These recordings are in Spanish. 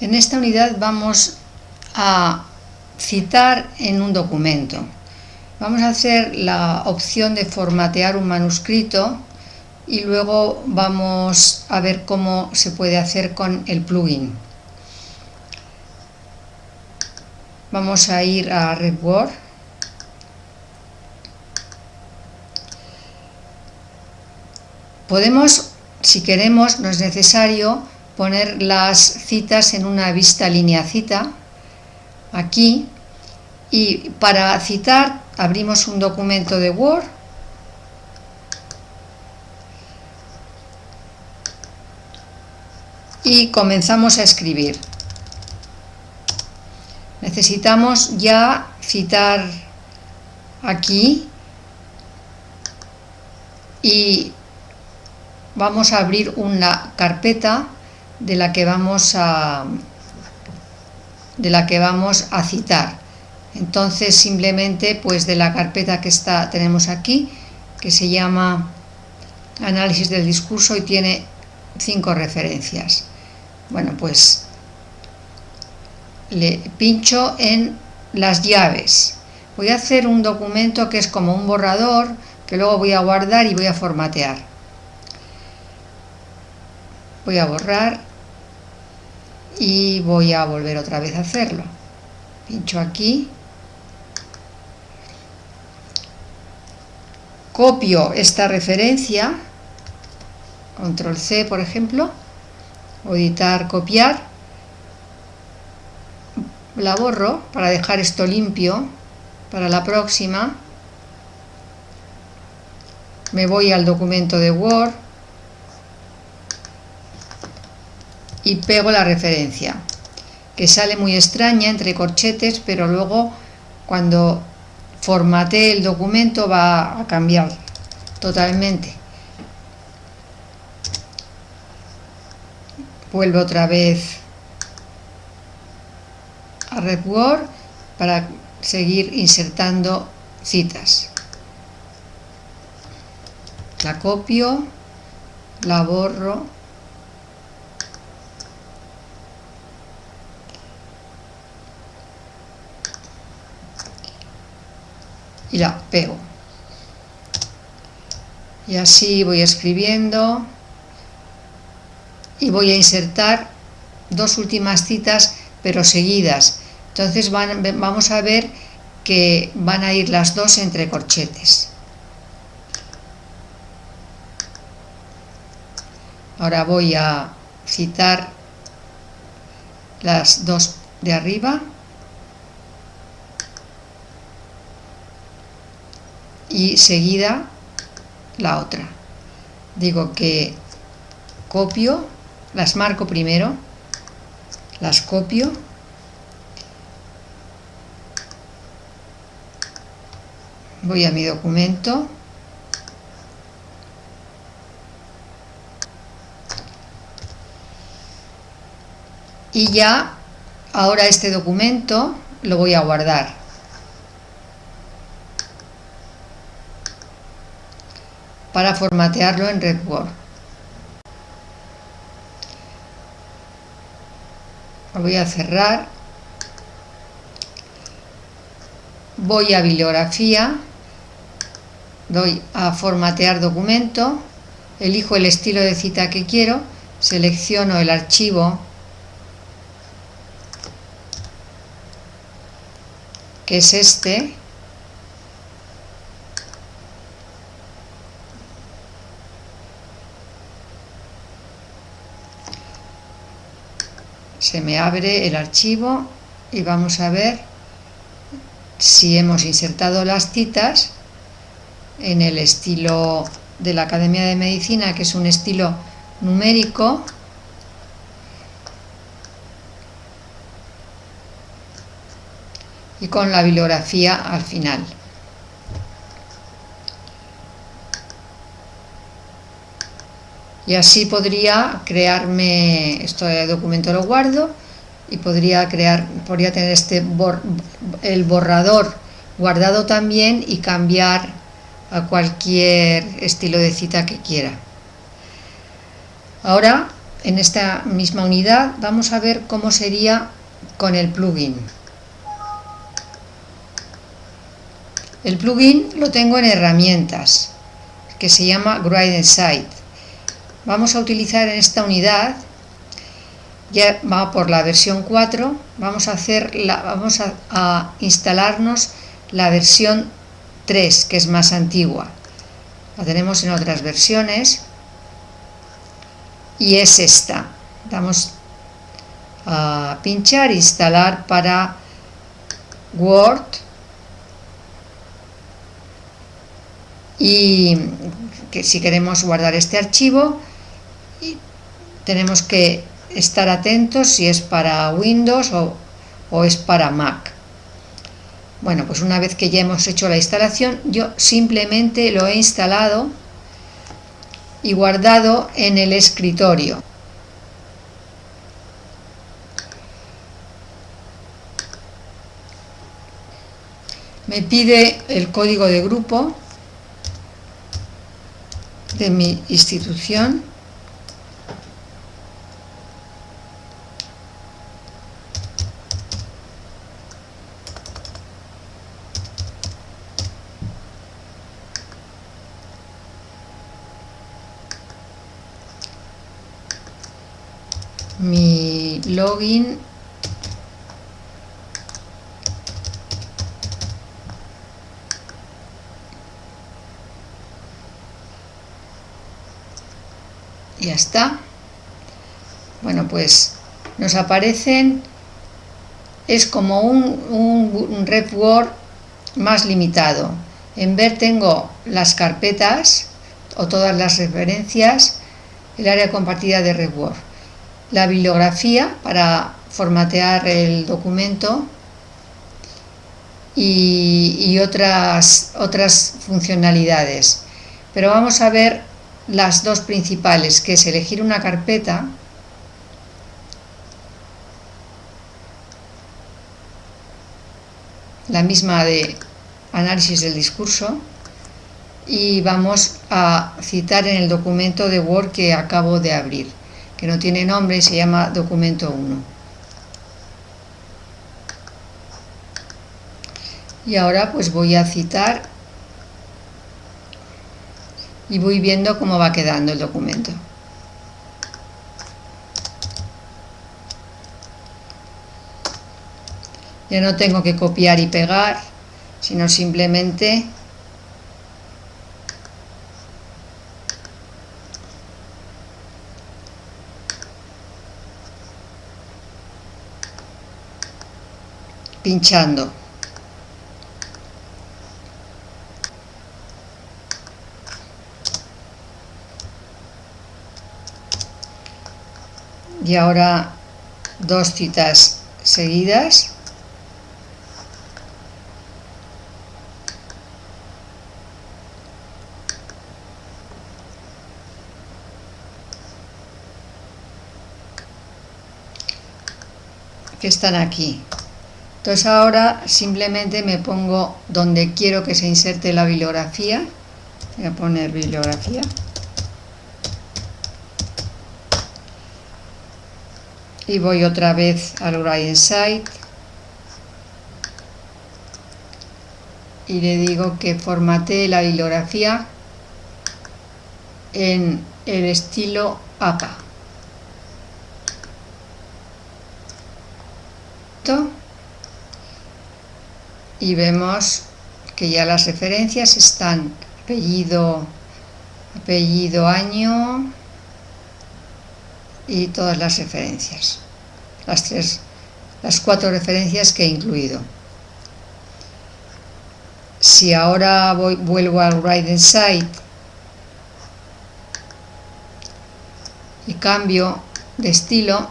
En esta unidad vamos a citar en un documento. Vamos a hacer la opción de formatear un manuscrito y luego vamos a ver cómo se puede hacer con el plugin. Vamos a ir a RedWord. Podemos, si queremos, no es necesario poner las citas en una vista línea cita, aquí, y para citar abrimos un documento de Word, y comenzamos a escribir. Necesitamos ya citar aquí y vamos a abrir una carpeta de la que vamos a de la que vamos a citar. Entonces simplemente pues de la carpeta que está tenemos aquí que se llama análisis del discurso y tiene cinco referencias. Bueno pues le pincho en las llaves. Voy a hacer un documento que es como un borrador que luego voy a guardar y voy a formatear. Voy a borrar y voy a volver otra vez a hacerlo. Pincho aquí. Copio esta referencia. Control C por ejemplo. Editar copiar. La borro para dejar esto limpio para la próxima. Me voy al documento de Word y pego la referencia que sale muy extraña entre corchetes pero luego cuando formate el documento va a cambiar totalmente. Vuelvo otra vez a RedWord para seguir insertando citas. La copio la borro y la pego. Y así voy escribiendo y voy a insertar dos últimas citas pero seguidas. Entonces vamos a ver que van a ir las dos entre corchetes. Ahora voy a citar las dos de arriba y seguida la otra. Digo que copio, las marco primero, las copio, voy a mi documento, y ya ahora este documento lo voy a guardar para formatearlo en RedWord. Lo voy a cerrar. Voy a bibliografía, doy a formatear documento, elijo el estilo de cita que quiero, selecciono el archivo. Que es este, se me abre el archivo y vamos a ver si hemos insertado las citas en el estilo de la Academia de Medicina, que es un estilo numérico, y con la bibliografía al final. Y así podría crearme, este documento lo guardo y podría crear, podría tener este el borrador guardado también y cambiar a cualquier estilo de cita que quiera. Ahora en esta misma unidad vamos a ver cómo sería con el plugin. El plugin lo tengo en herramientas, que se llama Gradient Site. Vamos a utilizar en esta unidad, ya va por la versión 4, vamos a, hacer la, vamos a instalarnos la versión 3, que es más antigua. La tenemos en otras versiones y es esta. Damos a pinchar, instalar para Word y que si queremos guardar este archivo tenemos que estar atentos si es para Windows o, o es para Mac. Bueno, pues una vez que ya hemos hecho la instalación, yo simplemente lo he instalado y guardado en el escritorio. Me pide el código de grupo de mi institución mi login. Ya está. Bueno pues nos aparecen. Es como un, un, Word más limitado. En ver tengo las carpetas o todas las referencias el área compartida de RepWord la bibliografía para formatear el documento y, otras, otras funcionalidades. Pero vamos a ver las dos principales, que es elegir una carpeta la misma de análisis del discurso y vamos a citar en el documento de Word que acabo de abrir que no tiene nombre y se llama documento 1. Y ahora pues voy a citar y voy viendo cómo va quedando el documento. Ya no tengo que copiar y pegar, sino simplemente pinchando. Y ahora dos citas seguidas. que están aquí. Entonces ahora simplemente me pongo donde quiero que se inserte la bibliografía. Voy a poner bibliografía. Y voy otra vez al Gradient Site. Y le digo que formatee la bibliografía en el estilo APA. Y vemos que ya las referencias están apellido, apellido, año y todas las referencias, las tres, las cuatro referencias que he incluido. Si ahora voy, vuelvo al Write Site y cambio de estilo,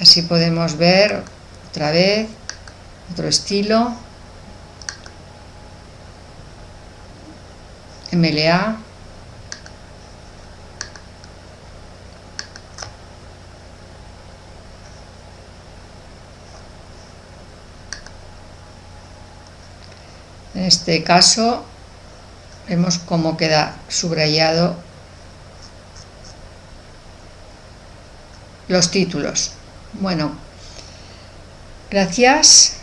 así podemos ver otra vez otro estilo MLA en este caso vemos cómo queda subrayado los títulos. Bueno, gracias.